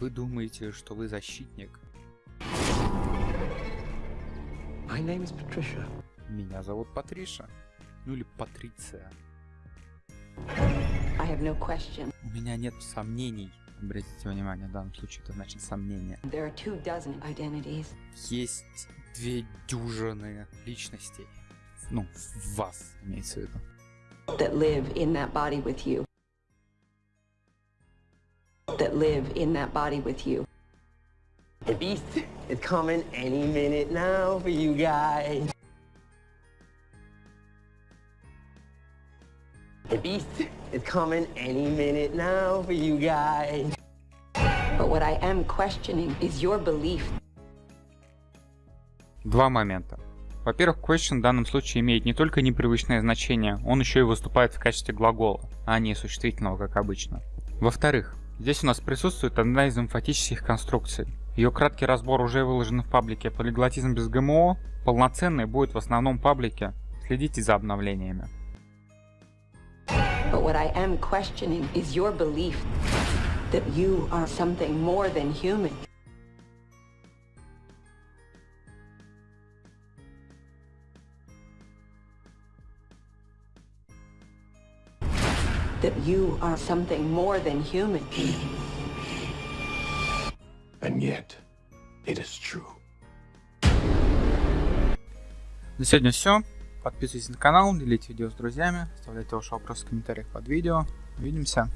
Вы думаете, что вы защитник? My name is Patricia. Меня зовут Патриша. Ну или Патриция. I have no question. У меня нет сомнений. Обратите внимание, в данном случае это значит сомнение. There are two dozen identities. Есть две дюжины личностей. Ну, в вас имеется в виду. that live in that body with you. That live in that body with you. The beast is coming any minute now for you guys. The beast is coming any minute now for you guys. But what I am questioning is your belief Два момента. Во-первых, question в данном случае имеет не только непривычное значение, он еще и выступает в качестве глагола, а не существительного, как обычно. Во-вторых, здесь у нас присутствует одна из эмфатических конструкций. Ее краткий разбор уже выложен в паблике «Полиглотизм без ГМО», полноценный будет в основном паблике, следите за обновлениями. That you are something more than human. And yet, it is true. На сегодня все. Подписывайтесь на канал, делите видео с друзьями, оставляйте ваши вопросы в комментариях под видео. Увидимся.